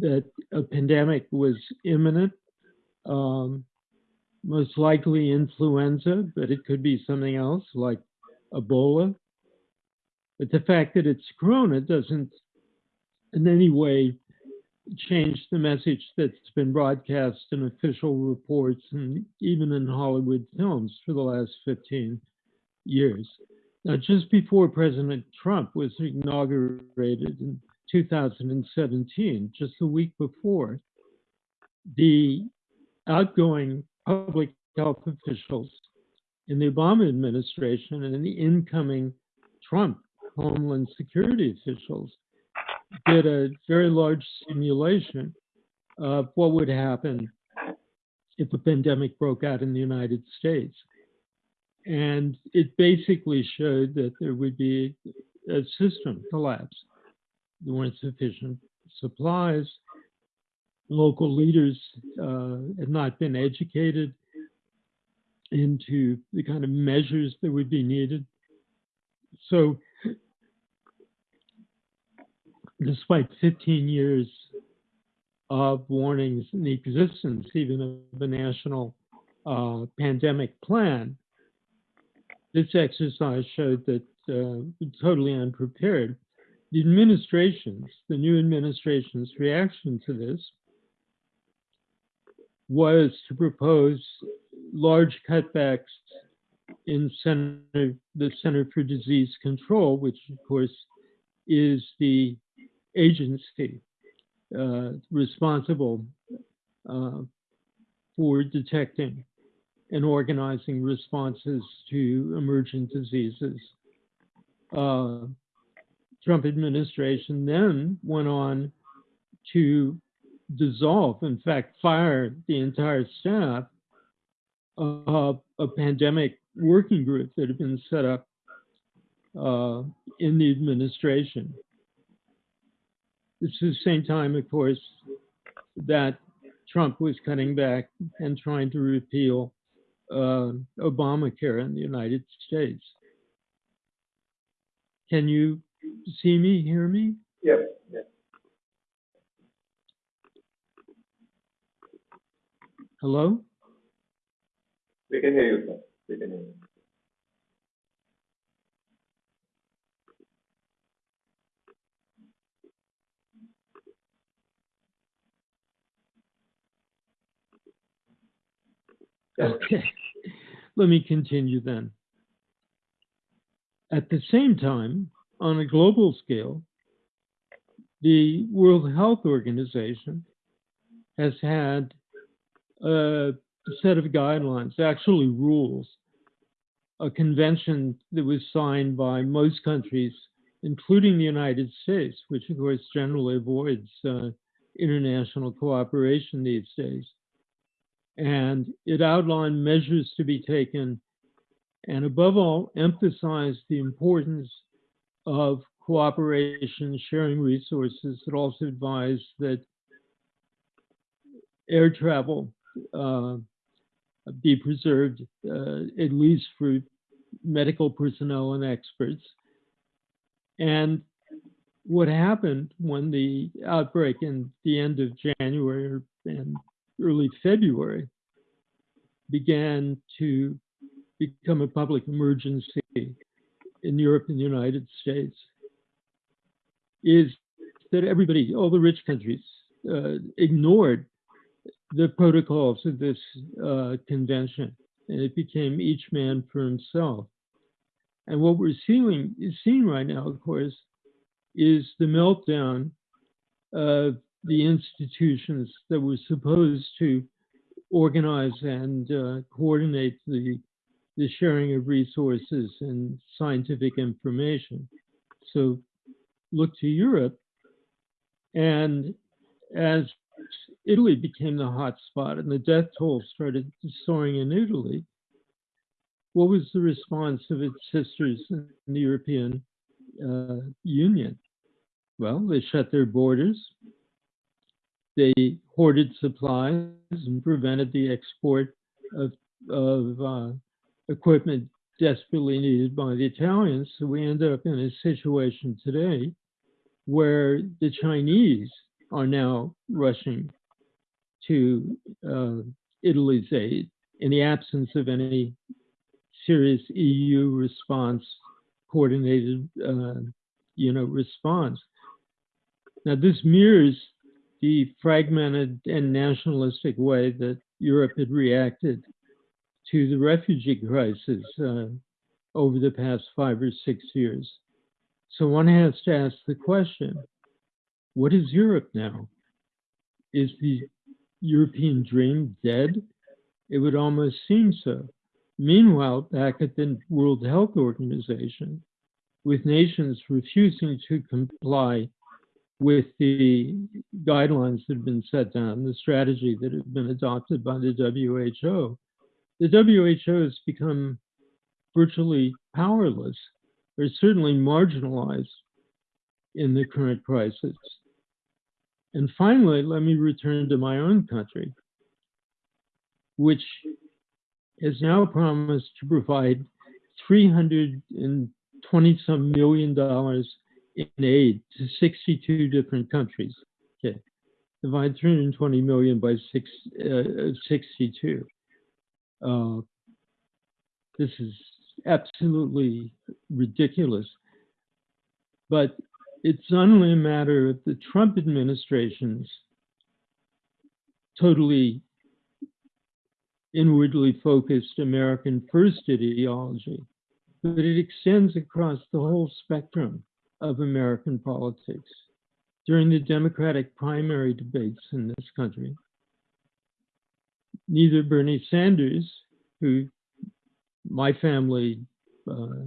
that a pandemic was imminent, um, most likely influenza, but it could be something else like Ebola. But the fact that it's corona doesn't in any way change the message that's been broadcast in official reports and even in Hollywood films for the last 15 years. Now, just before President Trump was inaugurated in 2017, just a week before, the outgoing public health officials in the Obama administration and the incoming Trump Homeland Security officials did a very large simulation of what would happen if a pandemic broke out in the United States. And it basically showed that there would be a system collapse. There weren't sufficient supplies. Local leaders uh, had not been educated into the kind of measures that would be needed. So despite 15 years of warnings and the existence even of a national uh, pandemic plan, this exercise showed that uh, totally unprepared. The administration's, the new administration's reaction to this was to propose large cutbacks in center, the Center for Disease Control, which of course is the agency uh, responsible uh, for detecting and organizing responses to emergent diseases. Uh, Trump administration then went on to dissolve, in fact, fire the entire staff of a pandemic working group that had been set up uh, in the administration. Is the same time, of course, that Trump was cutting back and trying to repeal uh, Obamacare in the United States. Can you see me, hear me? Yep. yep. Hello? We can hear you, sir. We can hear you. Okay, let me continue then. At the same time, on a global scale, the World Health Organization has had a set of guidelines, actually rules, a convention that was signed by most countries, including the United States, which of course generally avoids uh, international cooperation these days. And it outlined measures to be taken and above all emphasized the importance of cooperation, sharing resources. It also advised that air travel uh, be preserved, uh, at least for medical personnel and experts. And what happened when the outbreak in the end of January and early February, began to become a public emergency in Europe and the United States is that everybody, all the rich countries, uh, ignored the protocols of this uh, convention, and it became each man for himself. And what we're seeing, seeing right now, of course, is the meltdown of the institutions that were supposed to organize and uh, coordinate the, the sharing of resources and scientific information. So look to Europe. And as Italy became the hot spot and the death toll started soaring in Italy, what was the response of its sisters in the European uh, Union? Well, they shut their borders, they hoarded supplies and prevented the export of, of uh, equipment desperately needed by the Italians. So we end up in a situation today where the Chinese are now rushing to uh, Italy's aid in the absence of any serious EU response, coordinated, uh, you know, response. Now, this mirrors the fragmented and nationalistic way that Europe had reacted to the refugee crisis uh, over the past five or six years. So one has to ask the question what is Europe now? Is the European dream dead? It would almost seem so. Meanwhile, back at the World Health Organization, with nations refusing to comply with the guidelines that have been set down, the strategy that had been adopted by the WHO, the WHO has become virtually powerless, or certainly marginalized in the current crisis. And finally, let me return to my own country, which has now promised to provide 320 some million dollars in aid to 62 different countries. Okay, divide 320 million by six, uh, 62. Uh, this is absolutely ridiculous. But it's only a matter of the Trump administration's totally inwardly focused American first ideology, but it extends across the whole spectrum of American politics. During the Democratic primary debates in this country, neither Bernie Sanders, who my family uh,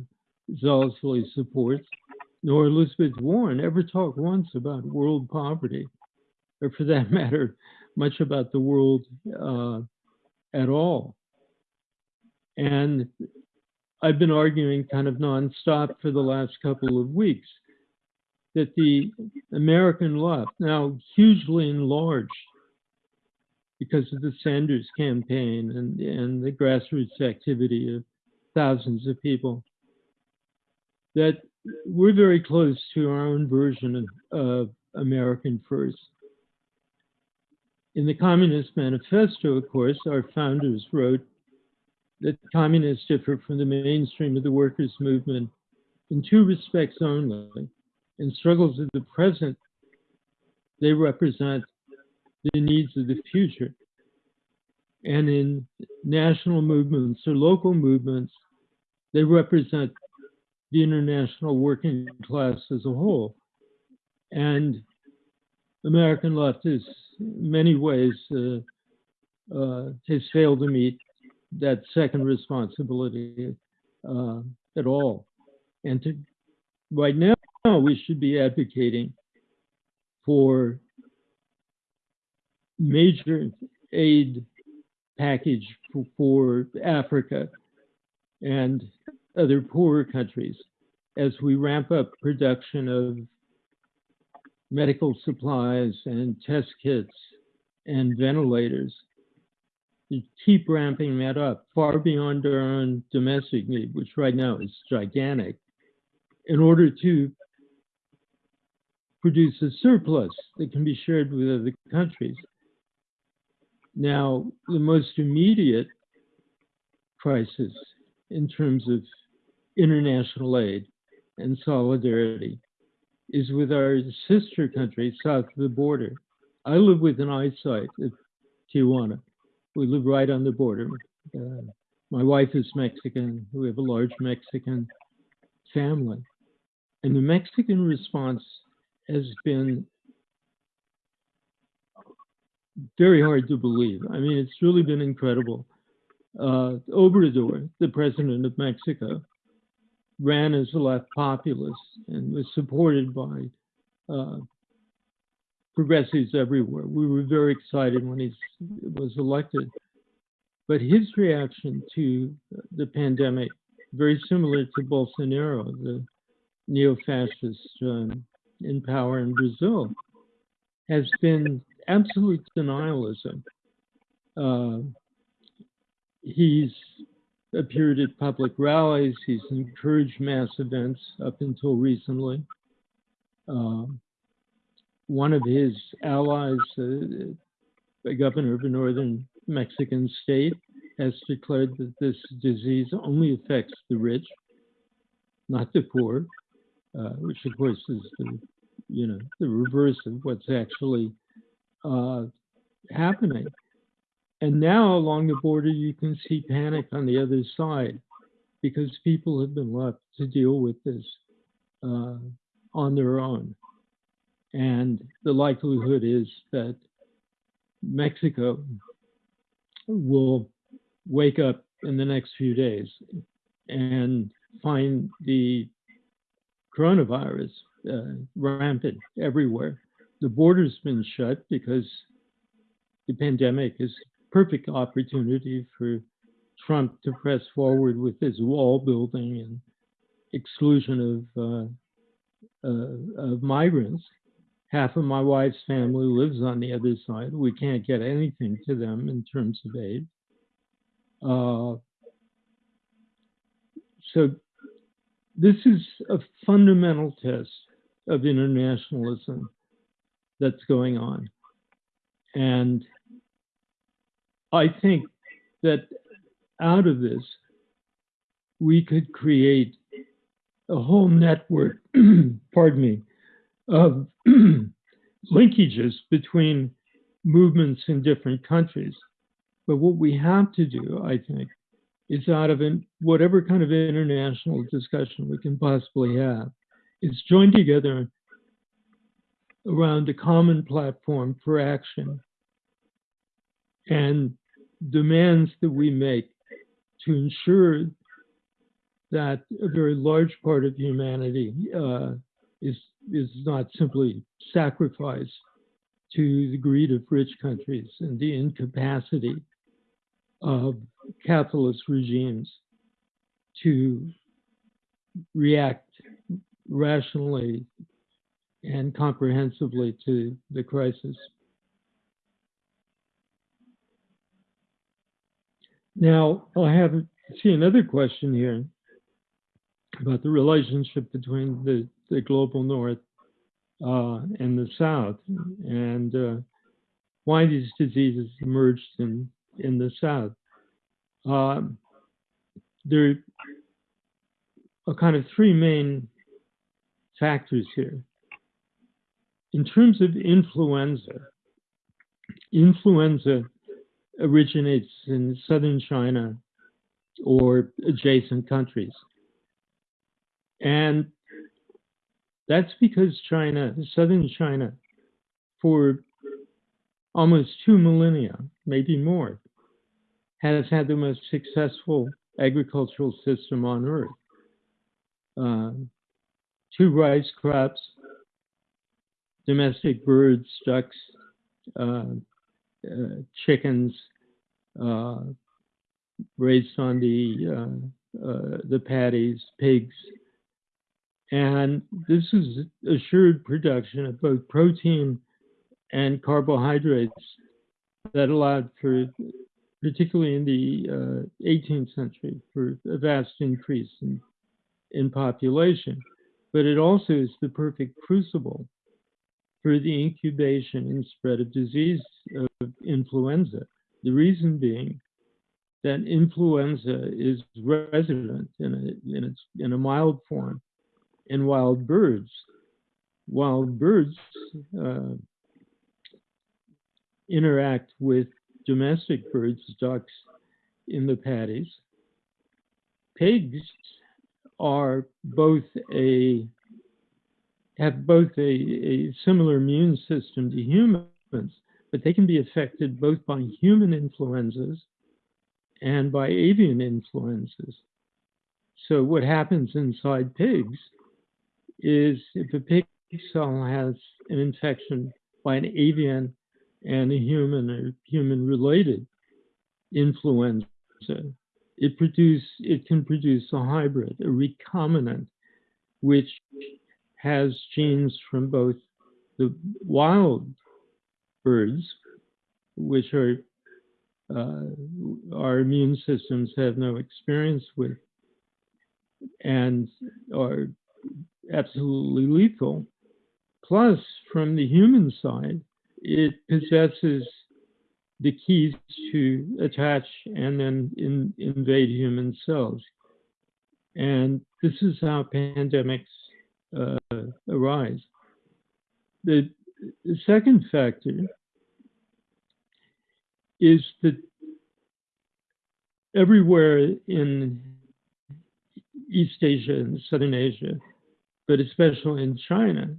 zealously supports, nor Elizabeth Warren ever talked once about world poverty, or for that matter, much about the world uh, at all. And I've been arguing kind of nonstop for the last couple of weeks that the American left, now hugely enlarged because of the Sanders campaign and, and the grassroots activity of thousands of people, that we're very close to our own version of, of American First. In the Communist Manifesto, of course, our founders wrote that communists differ from the mainstream of the workers' movement in two respects only. In struggles of the present, they represent the needs of the future. And in national movements or local movements, they represent the international working class as a whole. And American left is, in many ways, uh, uh, has failed to meet that second responsibility uh, at all. And to, right now, we should be advocating for major aid package for, for Africa and other poorer countries as we ramp up production of medical supplies and test kits and ventilators. To keep ramping that up far beyond our own domestic need, which right now is gigantic, in order to produce a surplus that can be shared with other countries. Now, the most immediate crisis in terms of international aid and solidarity is with our sister country south of the border. I live within eyesight of Tijuana. We live right on the border. Uh, my wife is Mexican. We have a large Mexican family. And the Mexican response has been very hard to believe. I mean, it's really been incredible. Uh, Obrador, the president of Mexico, ran as a left populist and was supported by uh, progressives everywhere. We were very excited when he was elected. But his reaction to the pandemic, very similar to Bolsonaro, the neo fascist um, in power in Brazil, has been absolute denialism. Uh, he's appeared at public rallies. He's encouraged mass events up until recently. Uh, one of his allies, uh, the governor of a northern Mexican state, has declared that this disease only affects the rich, not the poor, uh, which of course is the, you know, the reverse of what's actually uh, happening. And now along the border, you can see panic on the other side because people have been left to deal with this uh, on their own. And the likelihood is that Mexico will wake up in the next few days and find the coronavirus uh, rampant everywhere. The border's been shut because the pandemic is a perfect opportunity for Trump to press forward with his wall building and exclusion of uh, uh, of migrants. Half of my wife's family lives on the other side. We can't get anything to them in terms of aid. Uh, so this is a fundamental test of internationalism that's going on. And I think that out of this, we could create a whole network, pardon me, of linkages between movements in different countries. But what we have to do, I think, is out of in, whatever kind of international discussion we can possibly have, is join together around a common platform for action and demands that we make to ensure that a very large part of humanity uh, is is not simply sacrificed to the greed of rich countries and the incapacity of capitalist regimes to react rationally and comprehensively to the crisis. Now, I have see another question here about the relationship between the, the global north uh, and the south and uh, why these diseases emerged in, in the south. Um, there are kind of three main factors here. In terms of influenza, influenza originates in southern China or adjacent countries. And that's because China, southern China, for almost two millennia, maybe more, has had the most successful agricultural system on earth. Uh, two rice crops, domestic birds, ducks, uh, uh, chickens, uh, raised on the uh, uh, the paddies, pigs, and this is assured production of both protein and carbohydrates that allowed for, particularly in the 18th century, for a vast increase in, in population. But it also is the perfect crucible for the incubation and spread of disease of influenza. The reason being that influenza is resident in a, in, in a mild form in wild birds. Wild birds uh, interact with domestic birds, ducks, in the paddies. Pigs are both a have both a, a similar immune system to humans, but they can be affected both by human influenzas and by avian influenzas. So what happens inside pigs is if a pig cell has an infection by an avian and a human or human related influenza, it produce it can produce a hybrid, a recombinant, which has genes from both the wild birds, which are uh, our immune systems have no experience with and are absolutely lethal, Plus, from the human side, it possesses the keys to attach and then in, invade human cells. And this is how pandemics uh, arise. The, second factor is that everywhere in East Asia and Southern Asia, but especially in China,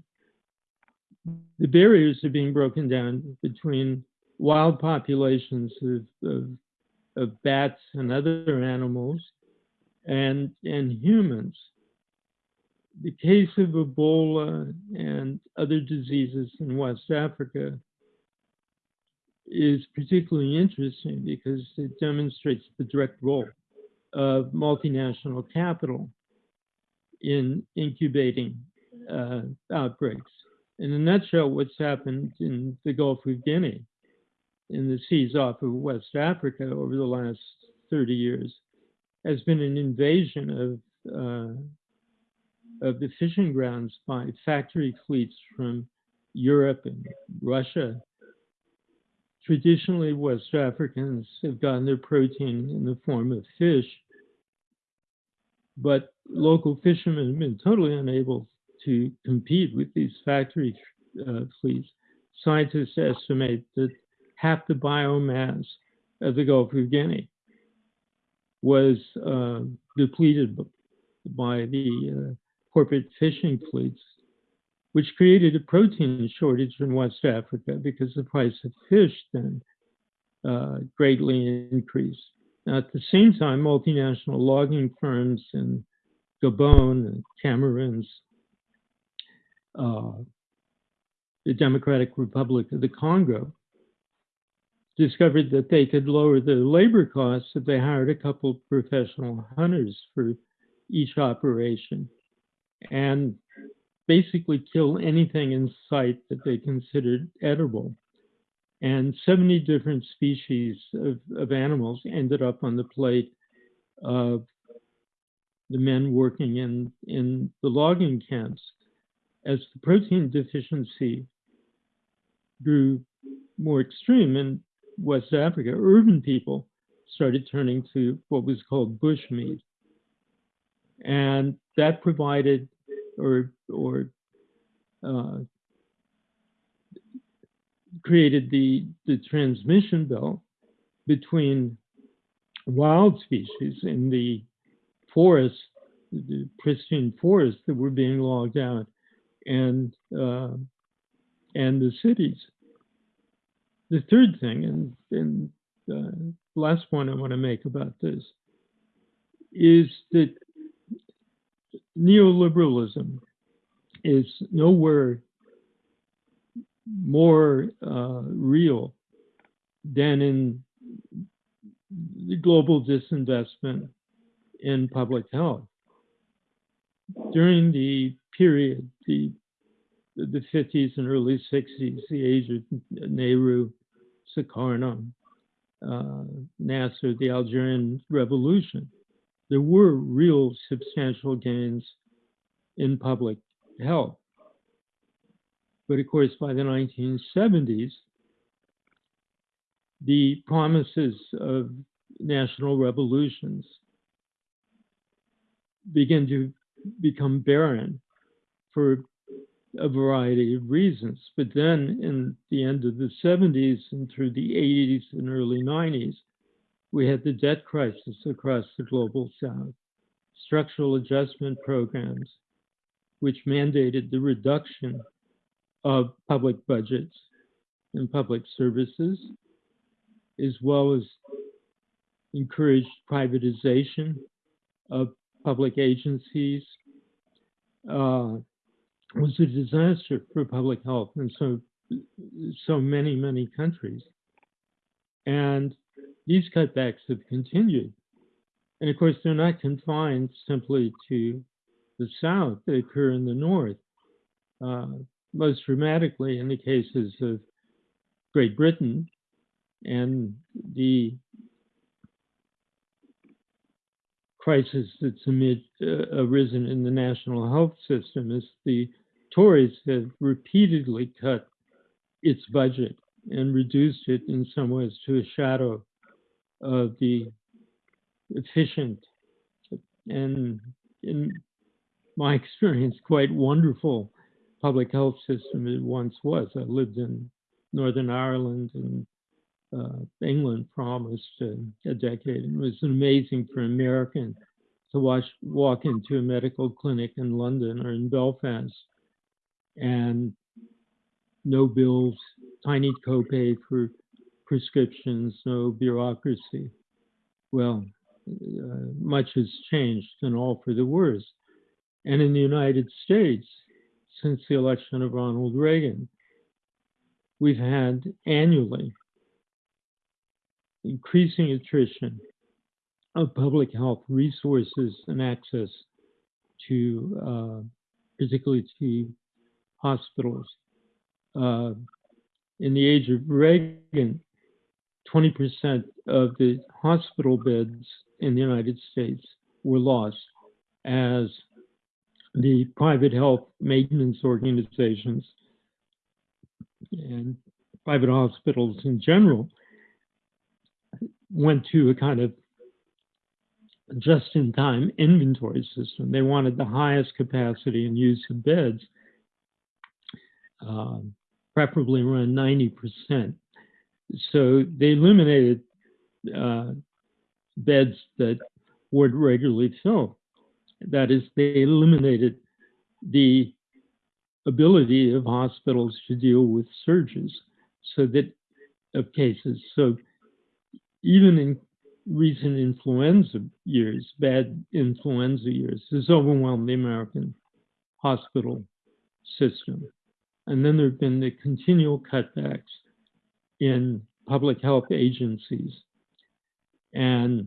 the barriers are being broken down between wild populations of, of, of bats and other animals and, and humans. The case of Ebola and other diseases in West Africa is particularly interesting because it demonstrates the direct role of multinational capital in incubating uh, outbreaks. In a nutshell, what's happened in the Gulf of Guinea, in the seas off of West Africa over the last 30 years, has been an invasion of uh, of the fishing grounds by factory fleets from Europe and Russia. Traditionally, West Africans have gotten their protein in the form of fish, but local fishermen have been totally unable to compete with these factory uh, fleets. Scientists estimate that half the biomass of the Gulf of Guinea was uh, depleted by the uh, corporate fishing fleets, which created a protein shortage in West Africa because the price of fish then uh, greatly increased. Now, at the same time, multinational logging firms in Gabon and Cameroons, uh, the Democratic Republic of the Congo, discovered that they could lower the labor costs if they hired a couple professional hunters for each operation and basically kill anything in sight that they considered edible. And 70 different species of, of animals ended up on the plate of the men working in, in the logging camps as the protein deficiency grew more extreme in West Africa, urban people started turning to what was called bush meat. And that provided or, or uh, created the, the transmission belt between wild species in the forest, the pristine forests that were being logged out, and uh, and the cities. The third thing, and, and the last point I want to make about this, is that neoliberalism is nowhere more uh, real than in the global disinvestment in public health. During the period, the the 50s and early 60s, the age of Nehru, Sukarno, uh, Nasser, the Algerian Revolution, there were real substantial gains in public health. But of course, by the 1970s, the promises of national revolutions begin to become barren for a variety of reasons. But then in the end of the 70s and through the 80s and early 90s, we had the debt crisis across the global south, structural adjustment programs, which mandated the reduction of public budgets and public services, as well as encouraged privatization of public agencies, uh, was a disaster for public health in so so many many countries, and these cutbacks have continued. And of course, they're not confined simply to the South, they occur in the North. Uh, most dramatically in the cases of Great Britain and the crisis that's amid, uh, arisen in the national health system is the Tories have repeatedly cut its budget and reduced it in some ways to a shadow of the efficient and, in my experience, quite wonderful public health system it once was. I lived in Northern Ireland and uh, England promised a, a decade. And it was amazing for an American to watch walk into a medical clinic in London or in Belfast and no bills, tiny copay for prescriptions, no bureaucracy. Well, uh, much has changed and all for the worse. And in the United States, since the election of Ronald Reagan, we've had annually increasing attrition of public health resources and access to, uh, particularly to hospitals. Uh, in the age of Reagan, 20% of the hospital beds in the United States were lost as the private health maintenance organizations and private hospitals in general went to a kind of just in time inventory system. They wanted the highest capacity and use of beds, uh, preferably around 90%. So they eliminated uh, beds that would regularly fill. That is, they eliminated the ability of hospitals to deal with surges so that of cases. So even in recent influenza years, bad influenza years, has overwhelmed the American hospital system. And then there have been the continual cutbacks in public health agencies. And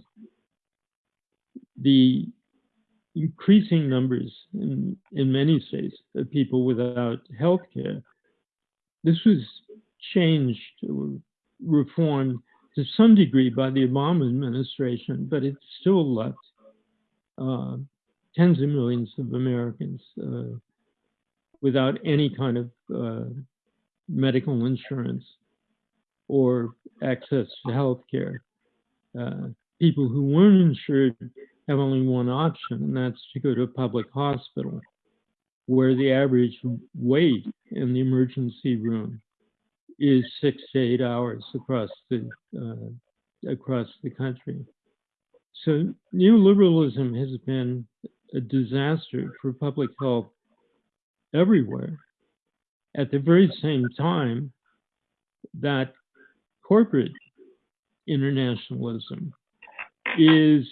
the increasing numbers in, in many states of people without health care, this was changed or reformed to some degree by the Obama administration, but it still left uh, tens of millions of Americans uh, without any kind of uh, medical insurance or access to health care. Uh, people who weren't insured have only one option, and that's to go to a public hospital where the average wait in the emergency room is six to eight hours across the uh, across the country. So neoliberalism has been a disaster for public health everywhere. At the very same time that corporate internationalism is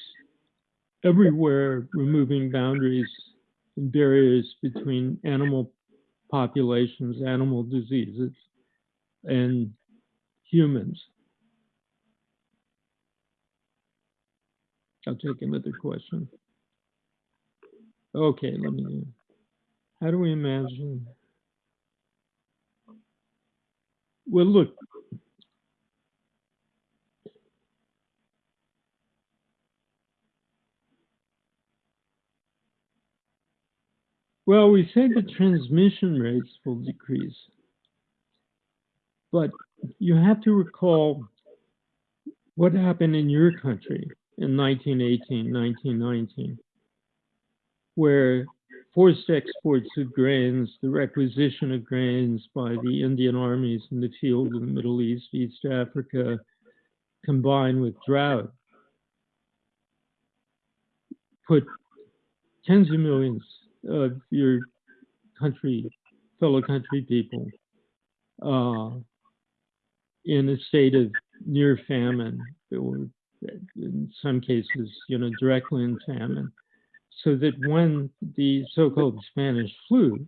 everywhere removing boundaries and barriers between animal populations, animal diseases, and humans. I'll take another question. Okay, let me. How do we imagine? Well, look. Well, we say the transmission rates will decrease. But you have to recall what happened in your country in 1918, 1919, where forced exports of grains, the requisition of grains by the Indian armies in the field in the Middle East, East Africa, combined with drought, put tens of millions of your country, fellow country people, uh, in a state of near famine, or in some cases, you know, directly in famine, so that when the so-called Spanish flu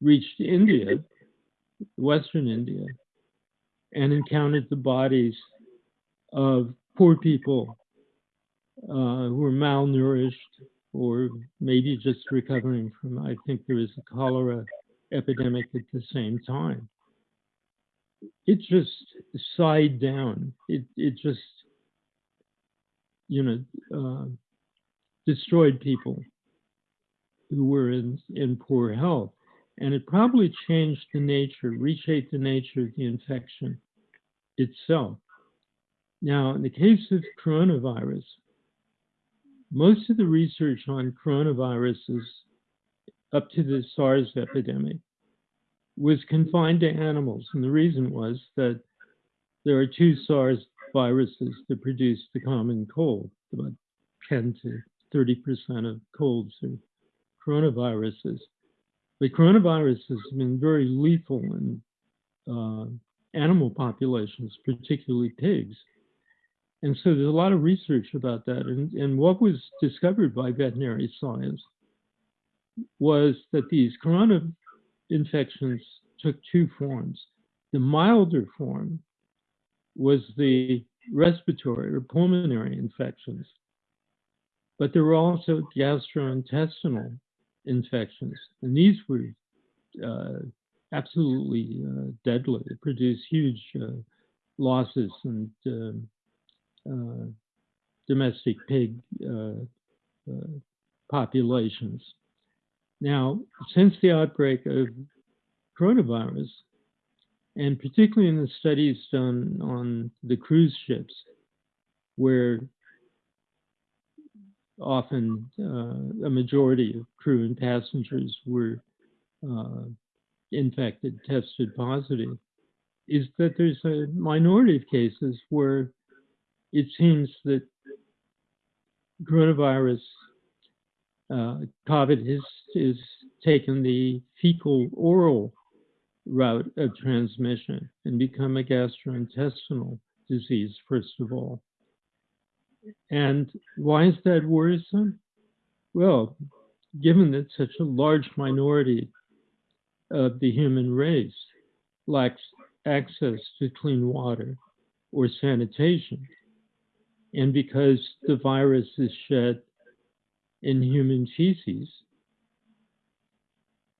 reached India, Western India, and encountered the bodies of poor people uh, who were malnourished or maybe just recovering from, I think there was a cholera epidemic at the same time it just sighed down. It it just you know uh, destroyed people. who were in, in poor health. And it probably changed the nature, reshaped the nature of the infection itself. Now, in the case of coronavirus, most of the research on coronaviruses up to the SARS epidemic was confined to animals. And the reason was that there are two SARS viruses that produce the common cold. About 10 to 30% of colds are coronaviruses. But coronavirus has been very lethal in uh, animal populations, particularly pigs. And so there's a lot of research about that. And, and what was discovered by veterinary science was that these corona infections took two forms. The milder form was the respiratory or pulmonary infections, but there were also gastrointestinal infections, and these were uh, absolutely uh, deadly. It produced huge uh, losses and um, domestic pig uh, uh, populations. Now, since the outbreak of coronavirus, and particularly in the studies done on the cruise ships, where often uh, a majority of crew and passengers were uh, infected, tested positive, is that there's a minority of cases where it seems that coronavirus, uh, COVID has, has taken the fecal oral route of transmission and become a gastrointestinal disease, first of all. And why is that worrisome? Well, given that such a large minority of the human race lacks access to clean water or sanitation, and because the virus is shed in human feces,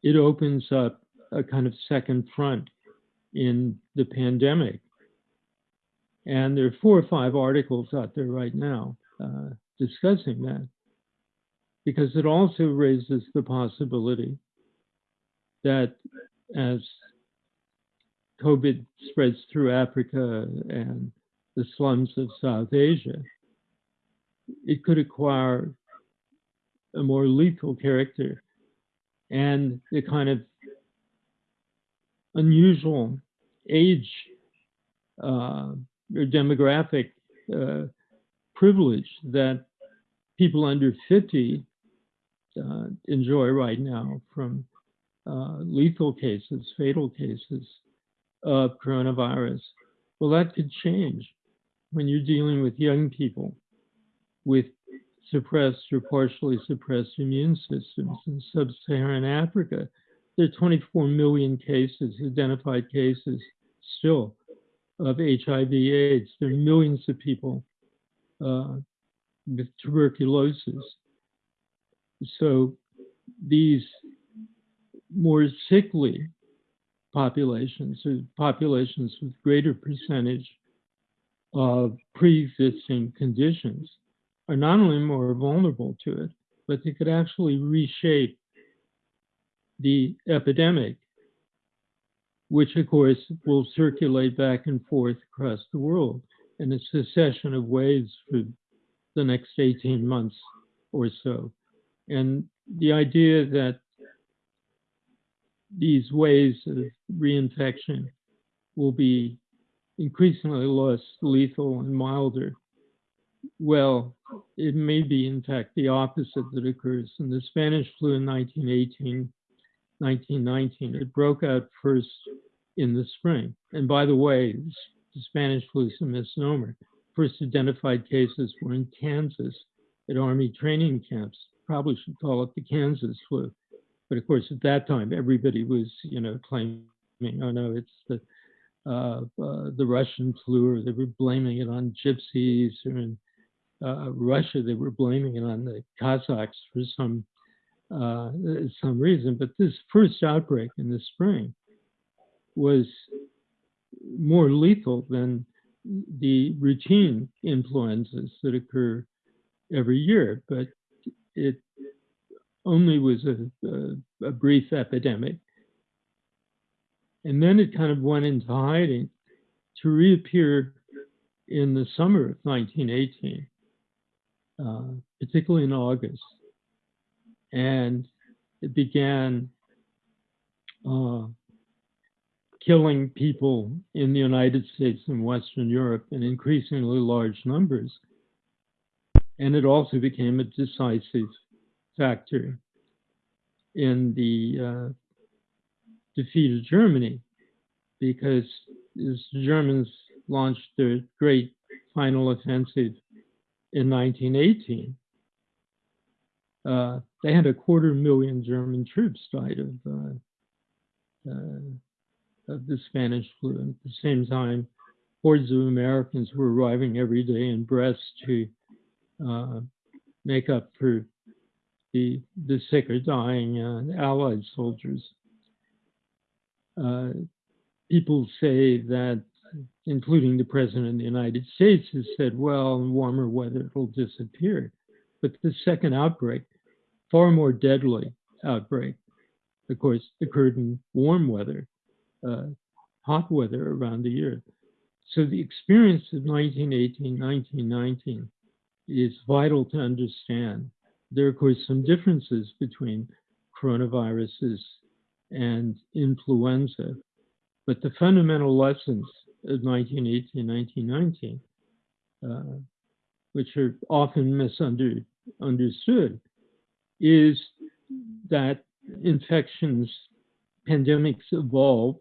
it opens up a kind of second front in the pandemic. And there are four or five articles out there right now uh, discussing that because it also raises the possibility that as COVID spreads through Africa and the slums of South Asia, it could acquire a more lethal character and the kind of unusual age uh, or demographic uh, privilege that people under 50 uh, enjoy right now from uh, lethal cases, fatal cases of coronavirus. Well, that could change when you're dealing with young people with suppressed or partially suppressed immune systems in sub-Saharan Africa. There are 24 million cases, identified cases still of HIV AIDS. There are millions of people uh, with tuberculosis. So these more sickly populations, or populations with greater percentage of pre-existing conditions, are not only more vulnerable to it, but they could actually reshape the epidemic, which of course will circulate back and forth across the world in a succession of waves for the next 18 months or so. And the idea that these waves of reinfection will be increasingly less lethal and milder. Well, it may be, in fact, the opposite that occurs. In the Spanish flu in 1918, 1919, it broke out first in the spring. And by the way, the Spanish flu is a misnomer. First identified cases were in Kansas at Army training camps. Probably should call it the Kansas flu. But of course, at that time, everybody was, you know, claiming, oh no, it's the uh, uh, the Russian flu, or they were blaming it on gypsies, or in uh, Russia, they were blaming it on the Cossacks for some uh, some reason. But this first outbreak in the spring was more lethal than the routine influenzas that occur every year. But it only was a, a, a brief epidemic. And then it kind of went into hiding to reappear in the summer of 1918, uh, particularly in August. And it began uh, killing people in the United States and Western Europe in increasingly large numbers. And it also became a decisive factor in the uh, defeat of Germany because the Germans launched their great final offensive in 1918, uh, they had a quarter million German troops died of uh, uh, of the Spanish flu. And at the same time, hordes of Americans were arriving every day in Brest to uh, make up for the the sick or dying uh, Allied soldiers. Uh, people say that, including the President of the United States, has said, well, warmer weather it'll disappear. But the second outbreak, far more deadly outbreak, of course, occurred in warm weather, uh, hot weather around the year. So the experience of 1918, 1919 is vital to understand. There are, of course, some differences between coronaviruses and influenza, but the fundamental lessons of 1918, 1919, uh, which are often misunderstood, is that infections, pandemics evolve,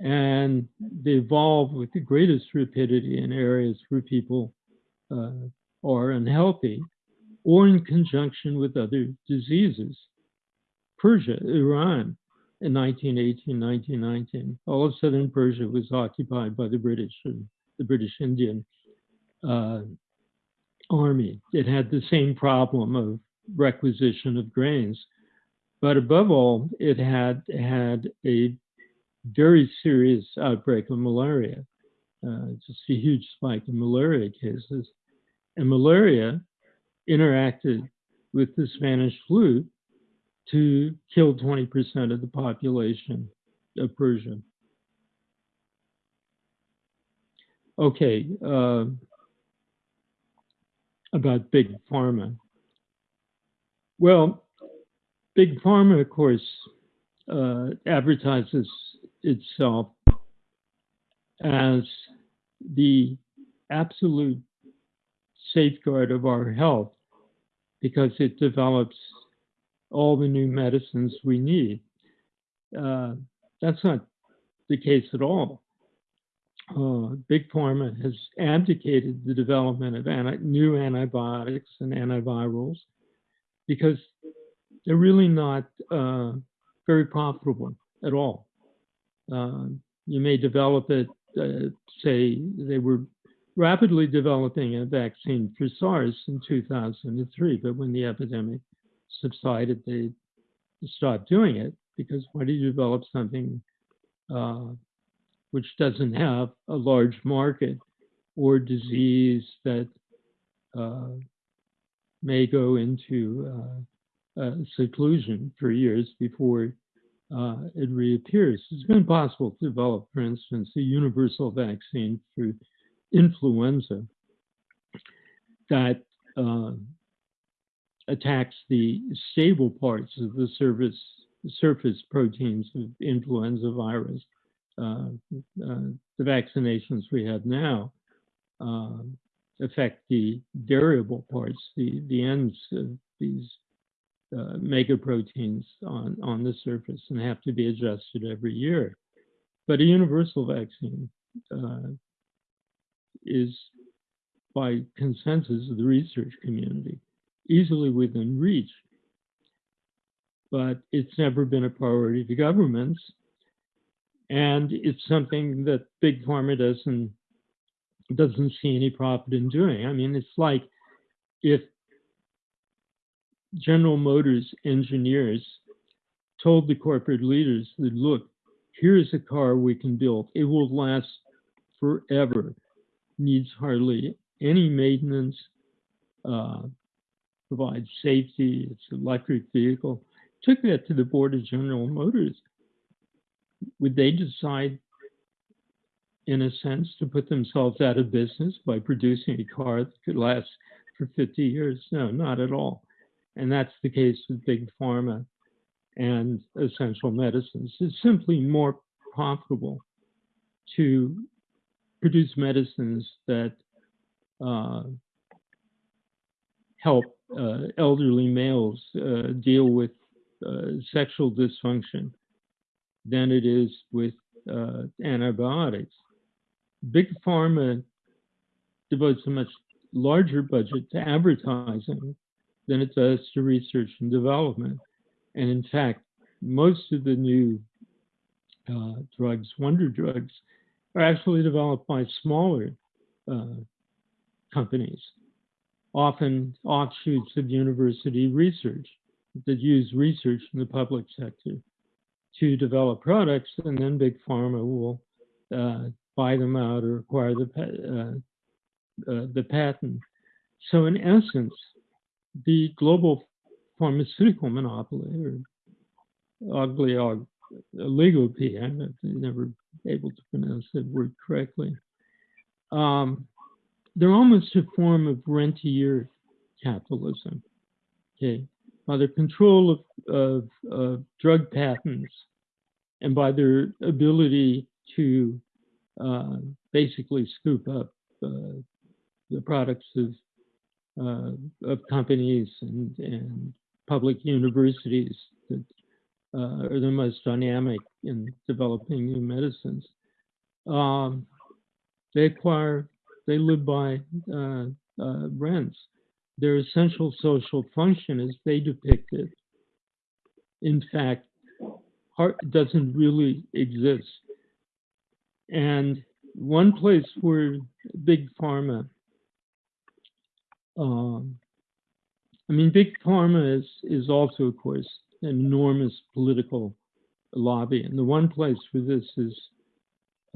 and they evolve with the greatest rapidity in areas where people uh, are unhealthy or in conjunction with other diseases. Persia, Iran, in 1918, 1919, all of southern Persia was occupied by the British, and the British Indian uh, army. It had the same problem of requisition of grains, but above all, it had had a very serious outbreak of malaria, uh, just a huge spike in malaria cases. And malaria interacted with the Spanish flu to kill 20% of the population of Persia. Okay, uh, about Big Pharma. Well, Big Pharma, of course, uh, advertises itself as the absolute safeguard of our health because it develops all the new medicines we need. Uh, that's not the case at all. Uh, Big Pharma has abdicated the development of anti new antibiotics and antivirals because they're really not uh, very profitable at all. Uh, you may develop it, uh, say, they were rapidly developing a vaccine for SARS in 2003, but when the epidemic subsided, they stopped doing it because why do you develop something uh, which doesn't have a large market or disease that uh, may go into uh, seclusion for years before uh, it reappears? It's been possible to develop, for instance, a universal vaccine for influenza that uh, attacks the stable parts of the surface, surface proteins of influenza virus. Uh, uh, the vaccinations we have now uh, affect the variable parts, the, the ends of these uh, megaproteins on, on the surface and have to be adjusted every year. But a universal vaccine uh, is, by consensus of the research community, easily within reach. But it's never been a priority to governments. And it's something that Big Pharma doesn't doesn't see any profit in doing. I mean, it's like if General Motors engineers told the corporate leaders that, look, here's a car we can build. It will last forever, needs hardly any maintenance, uh, provides safety, it's an electric vehicle. Took that to the board of General Motors. Would they decide, in a sense, to put themselves out of business by producing a car that could last for 50 years? No, not at all. And that's the case with big pharma and essential medicines. It's simply more profitable to produce medicines that uh, help uh, elderly males uh, deal with uh, sexual dysfunction than it is with antibiotics. Big pharma devotes a much larger budget to advertising than it does to research and development. And in fact, most of the new uh, drugs, wonder drugs, are actually developed by smaller uh, companies, often offshoots of university research that use research in the public sector to develop products, and then big pharma will uh, buy them out or acquire the uh, uh, the patent. So in essence, the global pharmaceutical monopoly, or ugly oligopoly, I'm never able to pronounce that word correctly. Um, they're almost a form of rentier capitalism. Okay, by their control of, of, of drug patents and by their ability to uh, basically scoop up uh, the products of uh, of companies and, and public universities that uh, are the most dynamic in developing new medicines. Um, they acquire, they live by uh, uh, rents. Their essential social function, as they depict it, in fact, heart doesn't really exist. And one place where big pharma um, I mean, big pharma is is also, of course, an enormous political lobby, and the one place where this is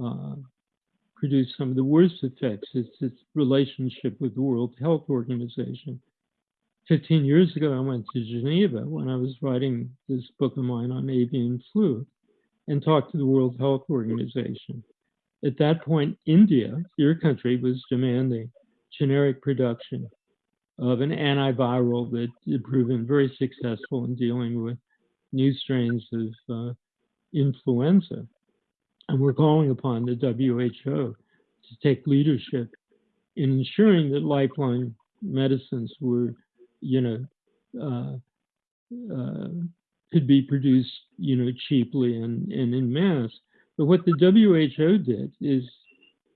uh, produced some of the worst effects is its relationship with the World Health Organization. 15 years ago, I went to Geneva when I was writing this book of mine on avian flu and talked to the World Health Organization. At that point, India, your country, was demanding generic production of an antiviral that had proven very successful in dealing with new strains of uh, influenza. And we're calling upon the WHO to take leadership in ensuring that lifeline medicines were, you know, uh, uh, could be produced, you know, cheaply and, and in mass. But what the WHO did is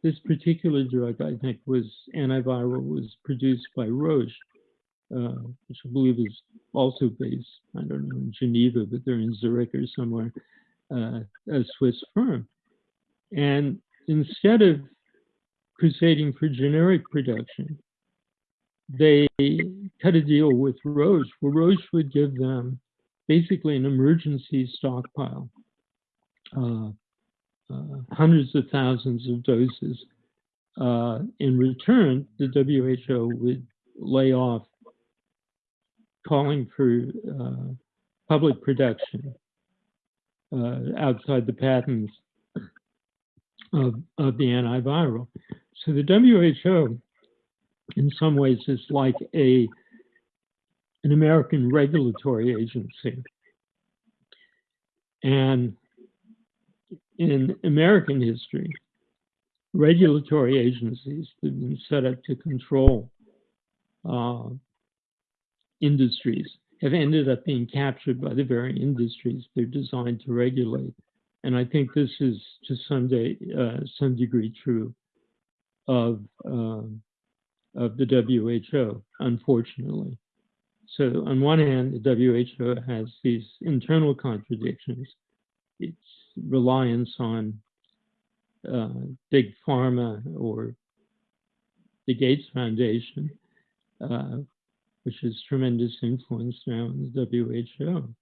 this particular drug, I think, was antiviral, was produced by Roche, uh, which I believe is also based, I don't know, in Geneva, but they're in Zurich or somewhere, uh, a Swiss firm. And instead of crusading for generic production, they cut a deal with Roche, where Roche would give them basically an emergency stockpile. Uh, uh, hundreds of thousands of doses. Uh, in return, the WHO would lay off calling for uh, public production uh, outside the patents of, of the antiviral. So the WHO, in some ways, is like a an American regulatory agency. And in American history, regulatory agencies that have been set up to control uh, industries have ended up being captured by the very industries they're designed to regulate. And I think this is to some, day, uh, some degree true of, uh, of the WHO, unfortunately. So on one hand, the WHO has these internal contradictions. Its reliance on uh, big pharma or the Gates Foundation, uh, which has tremendous influence now in the WHO,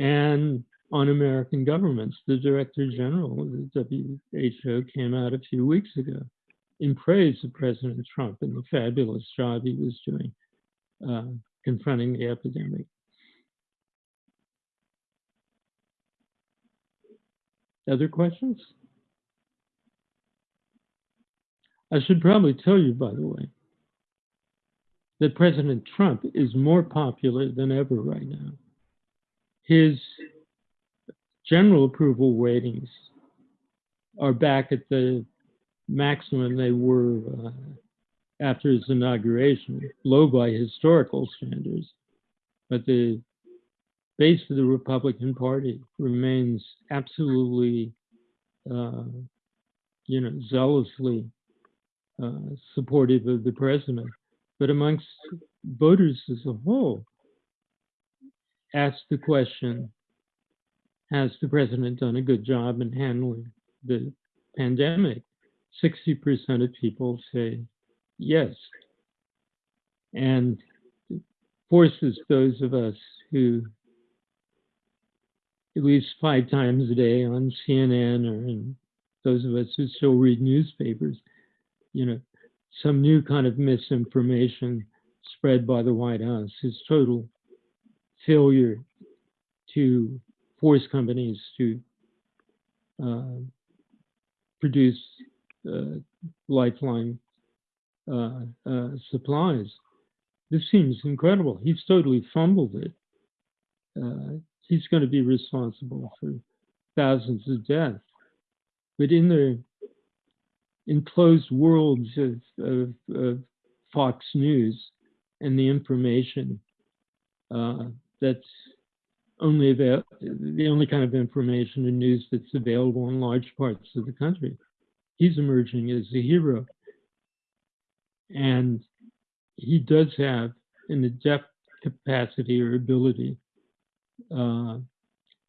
and on American governments. The Director General of the WHO came out a few weeks ago in praise of President Trump and the fabulous job he was doing uh, confronting the epidemic. Other questions? I should probably tell you, by the way, that President Trump is more popular than ever right now. His general approval ratings are back at the maximum they were uh, after his inauguration, low by historical standards. But the base of the Republican Party remains absolutely, uh, you know, zealously uh, supportive of the president. But amongst voters as a whole, ask the question Has the president done a good job in handling the pandemic? 60% of people say yes. And forces those of us who at least five times a day on CNN or in those of us who still read newspapers, you know, some new kind of misinformation spread by the White House, is total failure to force companies to uh, produce uh, lifeline uh, uh, supplies. This seems incredible. He's totally fumbled it. Uh, he's going to be responsible for thousands of deaths. But in the enclosed worlds of, of, of Fox News and the information uh, that's only avail- the only kind of information and news that's available in large parts of the country. He's emerging as a hero. And he does have an adept capacity or ability uh,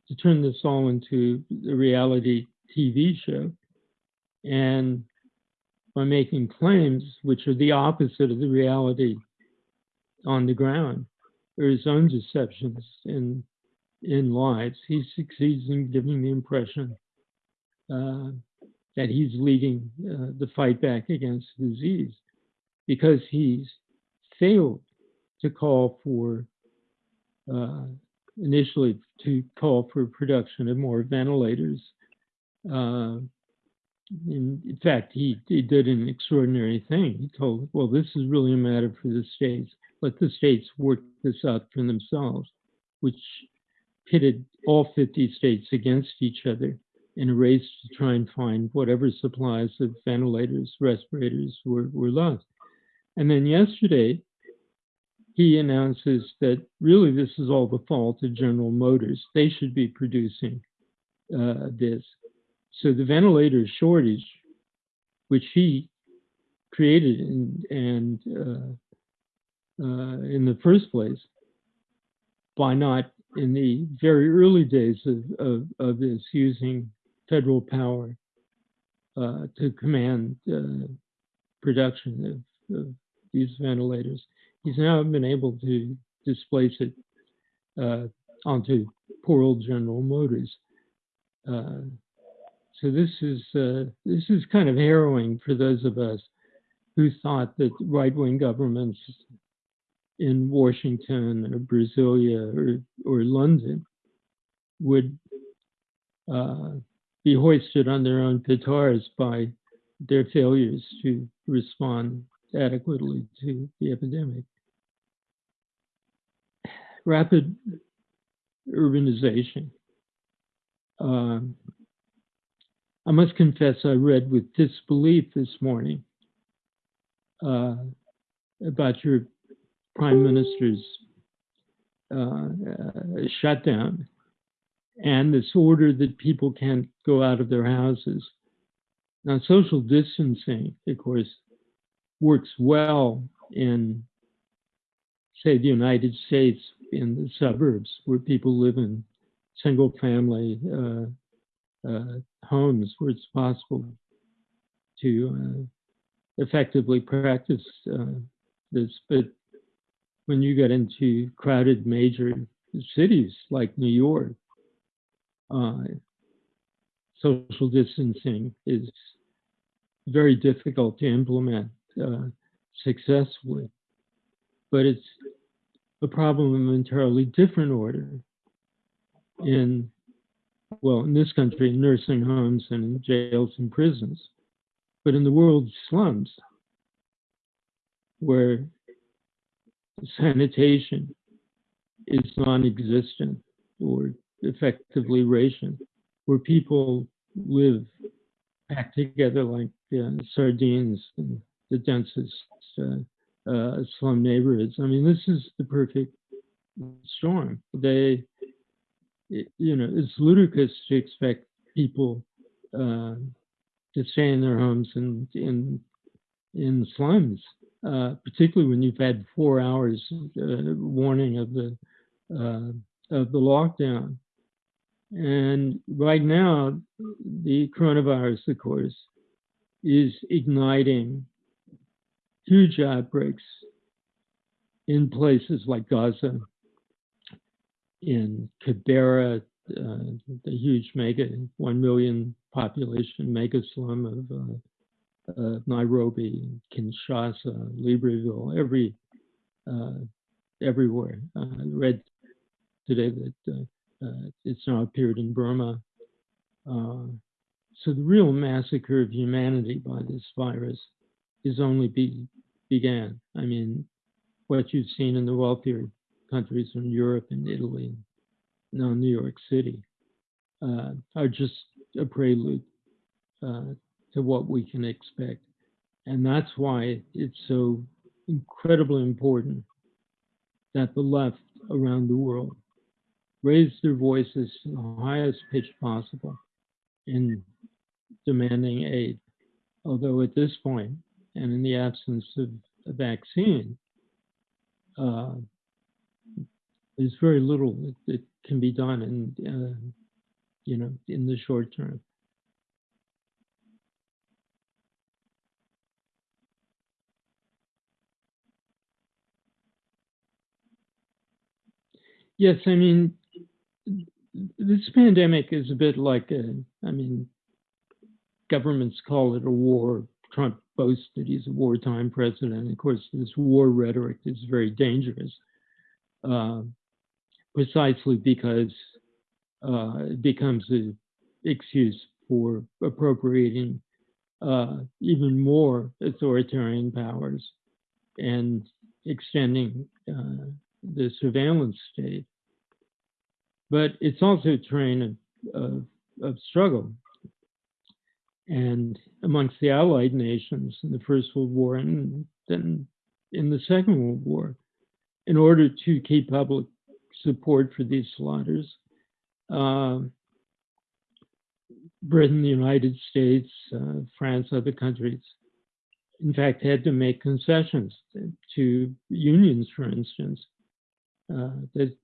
to turn this all into a reality TV show. And by making claims which are the opposite of the reality on the ground, or his own deceptions and in lives, he succeeds in giving the impression uh, that he's leading uh, the fight back against disease because he's failed to call for uh, initially to call for production of more ventilators. Uh, in, in, fact, he, he did an extraordinary thing. He told, well, this is really a matter for the states. Let the states work this out for themselves, which pitted all 50 states against each other in a race to try and find whatever supplies of ventilators, respirators were, were lost. And then yesterday, he announces that really this is all the fault of General Motors. They should be producing uh, this. So the ventilator shortage, which he created and, uh, uh, in the first place, by not in the very early days of, of, of this using federal power uh, to command uh, production of, of, these ventilators. He's now been able to displace it uh, onto poor old General Motors. Uh, so this is uh, this is kind of harrowing for those of us who thought that right-wing governments in Washington or Brasilia or, or London would uh, be hoisted on their own petards by their failures to respond adequately to the epidemic. Rapid urbanization. Um, I must confess, I read with disbelief this morning uh, about your prime minister's uh, uh, shutdown and this order that people can't go out of their houses. Now, social distancing, of course, works well in, say, the United States, in the suburbs where people live in single family uh, uh, homes where it's possible to uh, effectively practice uh, this. But when you get into crowded major cities like New York, uh, social distancing is very difficult to implement uh, successfully. But it's a problem of an entirely different order in, well, in this country, in nursing homes and jails and prisons, but in the world's slums, where sanitation is non-existent or effectively ration, where people live packed together like uh, sardines in the densest uh, uh, slum neighborhoods. I mean, this is the perfect storm. They, you know, it's ludicrous to expect people uh, to stay in their homes and in in slums, uh, particularly when you've had four hours uh, warning of the uh, of the lockdown. And right now, the coronavirus, of course, is igniting huge outbreaks in places like Gaza, in Kibera, uh, the huge mega, one million population mega slum of uh, uh, Nairobi, Kinshasa, Libreville, every, uh, everywhere. Uh, I read today that uh, it's now appeared in Burma. So the real massacre of humanity by this virus is only be, began. I mean, what you've seen in the wealthier countries in Europe and Italy, and now New York City, uh, are just a prelude uh, to what we can expect. And that's why it's so incredibly important that the left around the world raise their voices to the highest pitch possible in demanding aid. Although at this point, and in the absence of a vaccine, uh, there's very little that, can be done in, uh, you know, in the short term. Yes, I mean, this pandemic is a bit like a, I mean, governments call it a war. Trump boasts that he's a wartime president. Of course, this war rhetoric is very dangerous, uh, precisely because uh, it becomes an excuse for appropriating uh, even more authoritarian powers and extending uh, the surveillance state. But it's also a terrain of, of, of struggle. And amongst the Allied nations in the First World War and then in the Second World War, in order to keep public support for these slaughters, uh, Britain, the United States, uh, France, other countries, in fact, had to make concessions to unions, for instance, that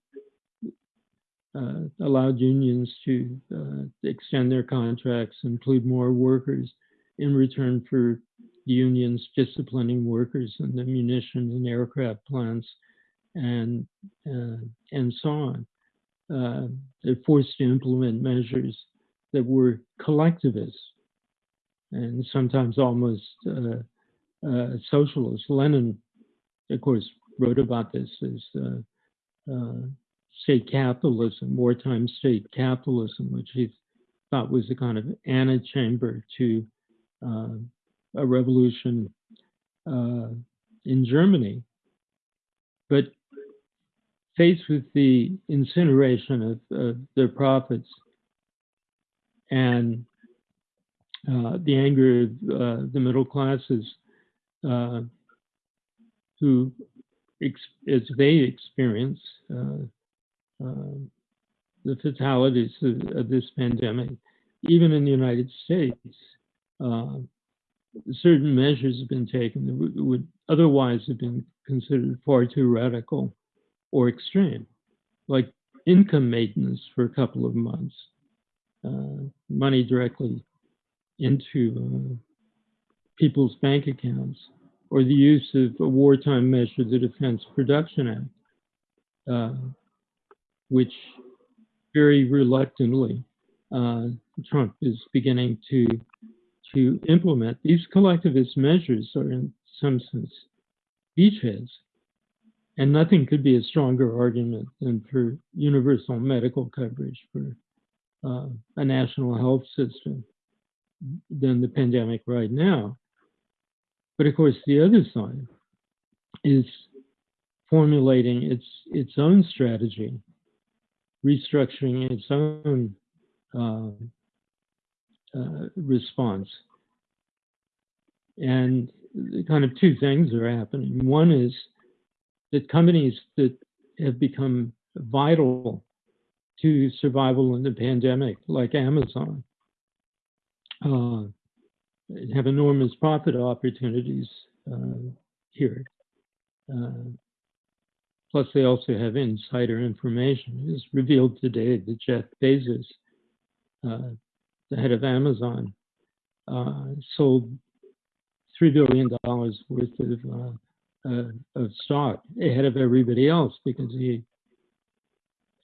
uh, allowed unions to uh, extend their contracts, include more workers in return for the unions disciplining workers in the munitions and aircraft plants and, uh, and so on. Uh, they're forced to implement measures that were collectivist and sometimes almost uh, uh, socialist. Lenin, of course, wrote about this as uh, state capitalism, wartime state capitalism, which he thought was a kind of antechamber to uh, a revolution uh, in Germany. But faced with the incineration of, of their profits and uh, the anger of uh, the middle classes uh, who, as they experience uh, uh, the fatalities of, this pandemic, even in the United States, uh, certain measures have been taken that would, would otherwise have been considered far too radical or extreme, like income maintenance for a couple of months, uh, money directly into uh, people's bank accounts, or the use of a wartime measure, the Defense Production Act, uh, which very reluctantly uh, Trump is beginning to to implement. These collectivist measures are in some sense beachheads And nothing could be a stronger argument than for universal medical coverage for uh, a national health system than the pandemic right now. But of course, the other side is formulating its its own strategy, restructuring its own uh, uh, response. And kind of two things are happening. One is that companies that have become vital to survival in the pandemic, like Amazon, uh, have enormous profit opportunities uh, here. Uh, plus, they also have insider information. It was revealed today that Jeff Bezos, uh, the head of Amazon, sold $3 billion worth of, uh, of stock ahead of everybody else because he,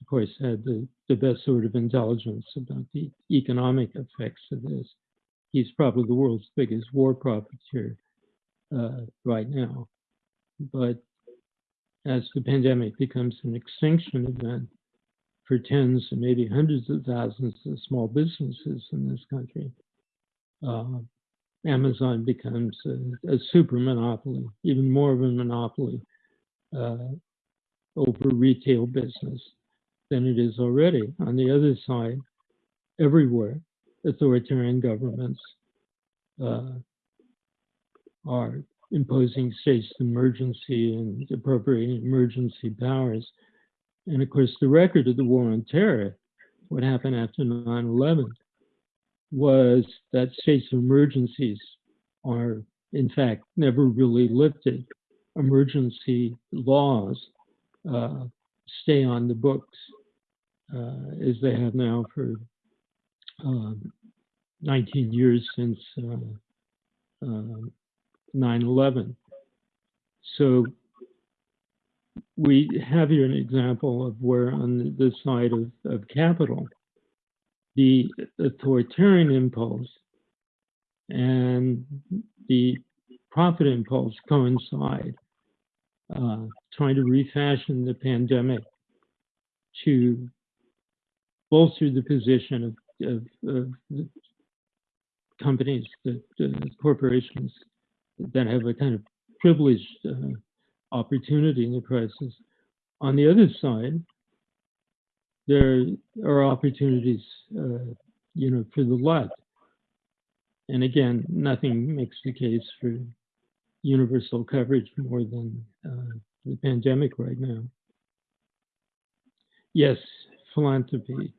of course, had the, the best sort of intelligence about the economic effects of this he's probably the world's biggest war profiteer uh, right now. But as the pandemic becomes an extinction event for tens and maybe hundreds of thousands of small businesses in this country, uh, Amazon becomes a, a, super monopoly, even more of a monopoly uh, over retail business than it is already. On the other side, everywhere, authoritarian governments uh, are imposing states of emergency and appropriating emergency powers. And of course, the record of the war on terror, what happened after 9 11, was that states of emergencies are, in fact, never really lifted. Emergency laws uh, stay on the books uh, as they have now for 19 years since 9/11. Uh, so we have here an example of where on the side of, of capital, the authoritarian impulse and the profit impulse coincide, uh, trying to refashion the pandemic to bolster the position of of, of companies, uh, corporations that have a kind of privileged uh, opportunity in the crisis. On the other side, there are opportunities, uh, you know, for the left. And again, nothing makes the case for universal coverage more than uh, the pandemic right now. Yes, philanthropy.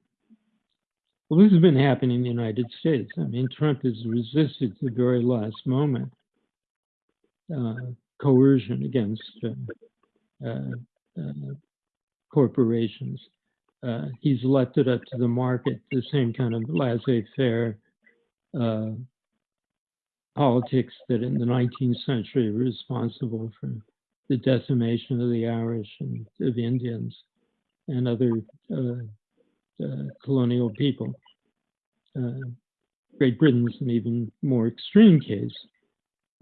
Well, this has been happening in the United States. I mean, Trump has resisted to the very last moment uh, coercion against uh, uh, uh corporations. Uh, he's left it up to the market, the same kind of laissez-faire uh, politics that in the 19th century were responsible for the decimation of the Irish and of Indians and other colonial people. Uh, Great Britain's an even more extreme case,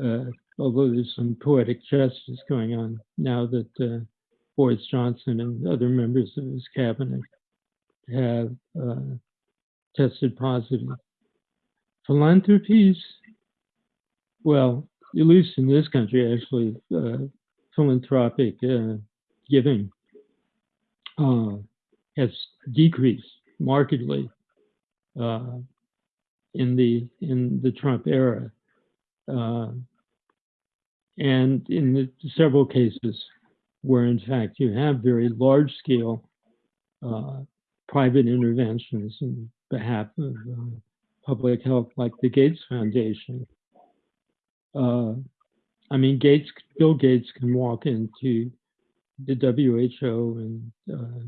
uh, although there's some poetic justice going on now that Boris Johnson and other members of his cabinet have tested positive. Philanthropies, well, at least in this country, actually, uh, philanthropic uh, giving uh, has decreased markedly uh, in the in the Trump era, uh, and in the several cases where, in fact, you have very large scale uh, private interventions in behalf of uh, public health, like the Gates Foundation. Uh, I mean, Gates, Bill Gates can walk into the WHO and uh,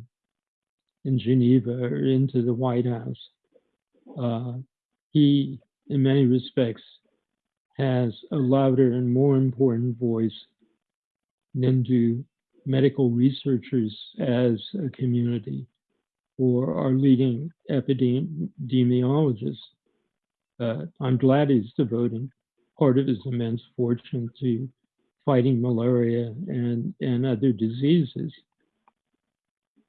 in Geneva or into the White House. Uh, he, in many respects, has a louder and more important voice than do medical researchers as a community or our leading epidemiologists. Uh, I'm glad he's devoting part of his immense fortune to fighting malaria and, and other diseases.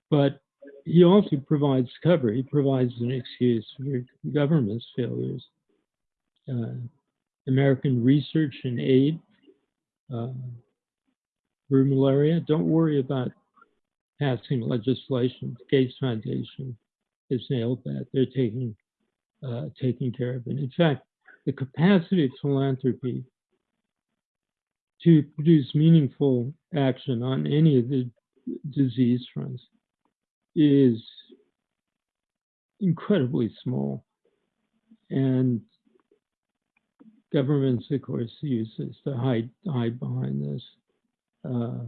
But he also provides cover. He provides an excuse for government's failures. Uh, American research and aid uh, for malaria. Don't worry about passing legislation. The Gates Foundation has nailed that. They're taking uh, taking care of it. In fact, the capacity of philanthropy to produce meaningful action on any of the disease fronts is incredibly small. And governments, of course, use this to hide, hide behind this. Uh,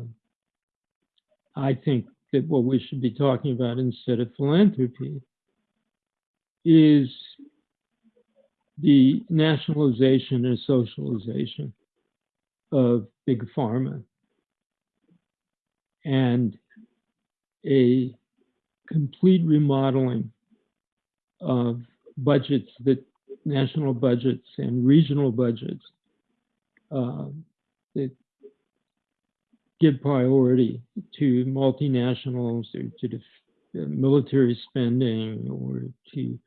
I think that what we should be talking about instead of philanthropy is the nationalization and socialization of big pharma and a complete remodeling of budgets that national budgets and regional budgets uh, that give priority to multinationals or to uh, military spending or to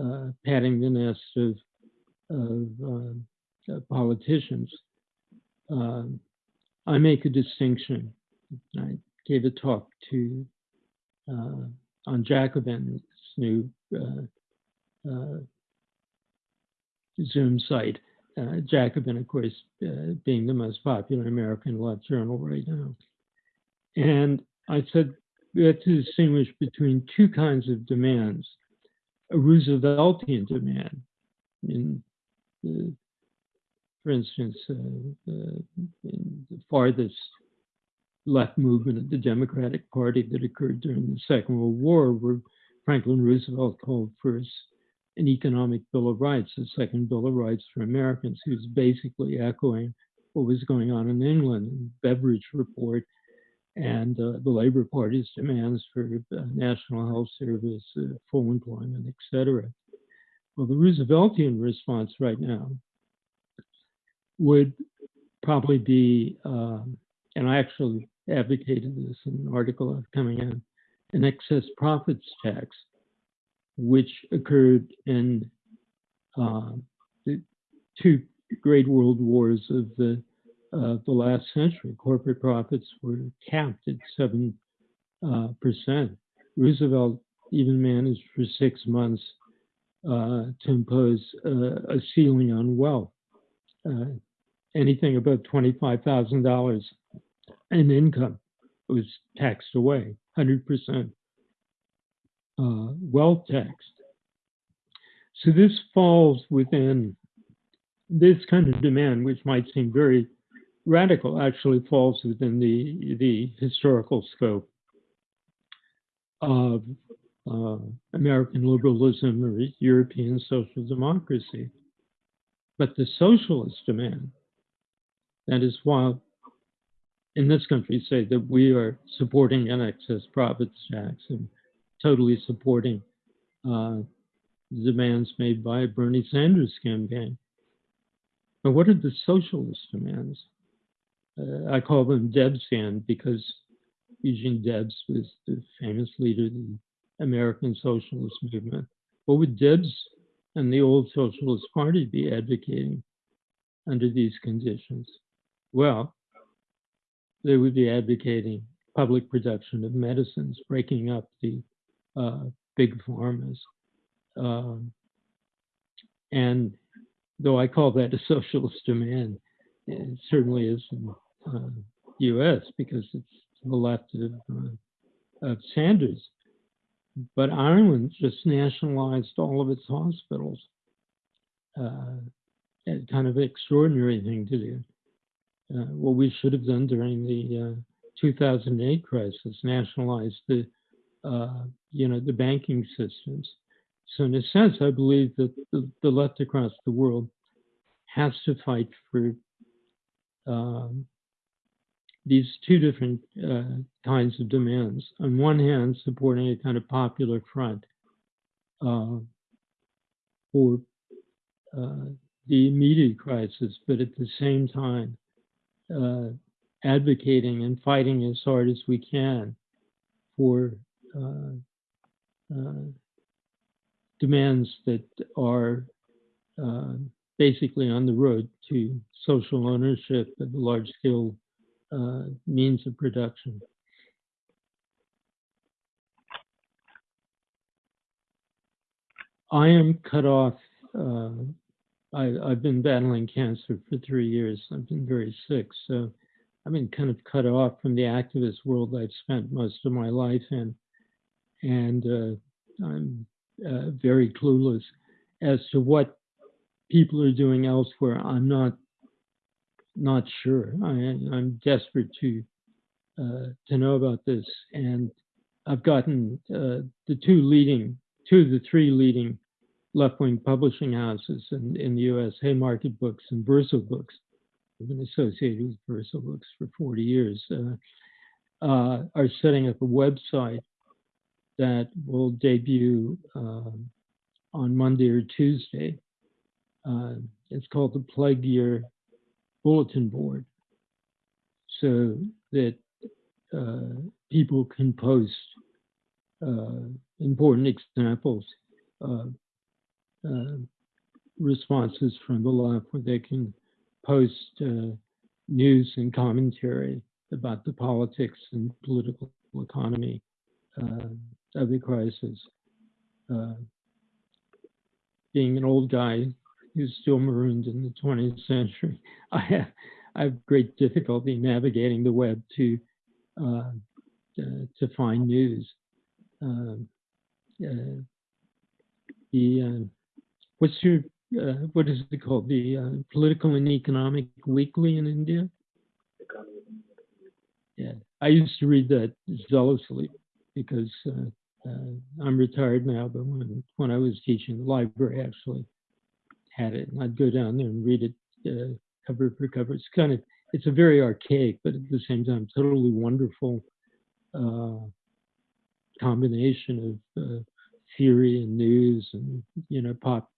uh, patting the nest of, of uh, politicians. Um, I make a distinction. I gave a talk to on Jacobin's new uh, uh, Zoom site. Uh, Jacobin, of course, uh, being the most popular American left journal right now. And I said we have to distinguish between two kinds of demands. A Rooseveltian demand, in the, for instance, uh, uh, in the farthest left movement of the Democratic Party that occurred during the Second World War, where Franklin Roosevelt called for an economic Bill of Rights, a second Bill of Rights for Americans. He was basically echoing what was going on in England, the Beveridge Report, and uh, the Labor Party's demands for uh, national health service, uh, full employment, etc. Well, the Rooseveltian response right now would probably be, um, and I actually advocated this in an article coming in, an excess profits tax, which occurred in uh, the two great world wars of the uh, the last century. Corporate profits were capped at seven uh, percent. Roosevelt even managed for six months uh, to impose a ceiling on wealth. Uh, anything above twenty-five thousand dollars in income was taxed away, hundred percent uh, wealth taxed. So this falls within this kind of demand, which might seem very radical, actually falls within the the historical scope of uh, American liberalism or European social democracy. But the socialist demand, that is why in this country say that we are supporting an excess profits tax and totally supporting uh, demands made by Bernie Sanders' campaign. But what are the socialist demands? Uh, I call them Debsian because Eugene Debs was the famous leader of the American Socialist Movement. What would Debs and the old Socialist Party be advocating under these conditions? Well, they would be advocating public production of medicines, breaking up the uh, big pharma. Um, and though I call that a socialist demand, it certainly is in uh, U.S. because it's the left of, uh, of Sanders. But Ireland just nationalized all of its hospitals. Uh, a kind of extraordinary thing to do. Uh, what we should have done during the uh, 2008 crisis, nationalize the uh, you know, the banking systems. So in a sense, I believe that the, the left across the world has to fight for um, these two different uh, kinds of demands. On one hand, supporting a kind of popular front uh, for the immediate crisis, but at the same time, uh, advocating and fighting as hard as we can for uh, uh, demands that are uh, basically on the road to social ownership of large scale means of production. I am cut off. Uh, I, I've been battling cancer for three years. I've been very sick, so I've been kind of cut off from the activist world I've spent most of my life in, and uh, I'm uh, very clueless as to what people are doing elsewhere. I'm not not sure. I, I'm desperate to uh, to know about this, and I've gotten uh, the two leading, two of the three leading left-wing publishing houses in, in the U.S. Haymarket Books and Verso Books. I've been associated with Verso Books for 40 years. Uh, uh, are setting up a website that will debut um, on Monday or Tuesday. Uh, it's called the Plague Year Bulletin Board, so that uh, people can post uh, important examples of uh, responses from the left where they can post uh, news and commentary about the politics and political economy uh, of the crisis. Uh, being an old guy who's still marooned in the 20th century, I have, I have great difficulty navigating the web to to find news. Um, uh, the what's your uh, what is it called? The uh, Political and Economic Weekly in India. Yeah, I used to read that zealously because uh, uh, I'm retired now, but when when I was teaching, the library actually had it, and I'd go down there and read it uh, cover for cover. It's kind of it's a very archaic, but at the same time, totally wonderful uh, combination of theory and news and you know pop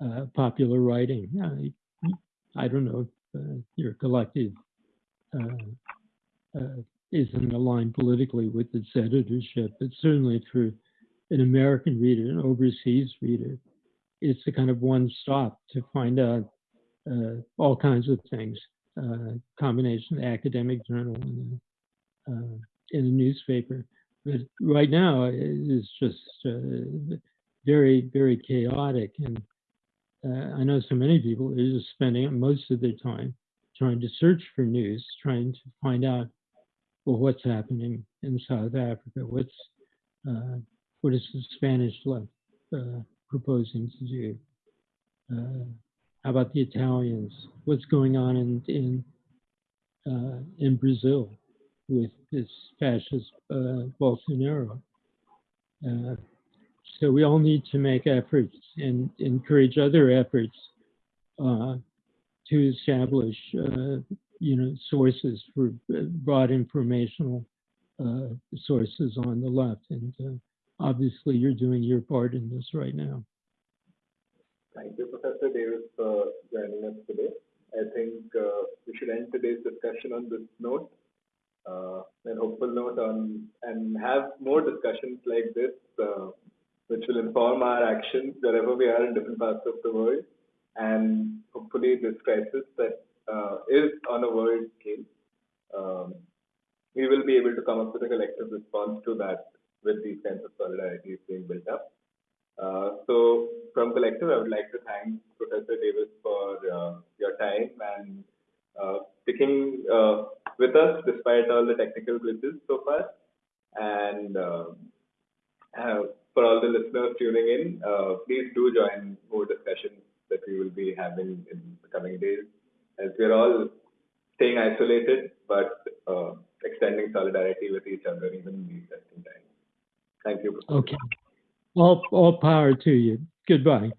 uh, popular writing. I, I don't know if uh, your collective uh, uh, isn't aligned politically with its editorship, but certainly for an American reader, an overseas reader, it's a kind of one stop to find out uh, all kinds of things. combination of academic journal and in a newspaper. But right now, it is just very, very chaotic and uh, I know so many people are spending most of their time trying to search for news, trying to find out well what's happening in South Africa, what's uh, what is the Spanish left uh, proposing to do? Uh, how about the Italians? What's going on in in uh, in Brazil with this fascist uh, Bolsonaro? So we all need to make efforts and encourage other efforts uh, to establish, uh, you know, sources for broad informational uh, sources on the left. And uh, obviously, you're doing your part in this right now. Thank you, Professor Davis, for joining us today. I think uh, we should end today's discussion on this note. Uh, and hopeful note on and have more discussions like this uh, which will inform our actions wherever we are in different parts of the world. And hopefully, this crisis that uh, is on a world scale, um, we will be able to come up with a collective response to that with these kinds of solidarities being built up. Uh, so, from Collective, I would like to thank Professor Davis for uh, your time and uh, sticking uh, with us despite all the technical glitches so far. And um, for all the listeners tuning in, uh, please do join more discussions that we will be having in the coming days as we're all staying isolated but uh, extending solidarity with each other even in these testing times. Thank you. Okay. All, all power to you. Goodbye.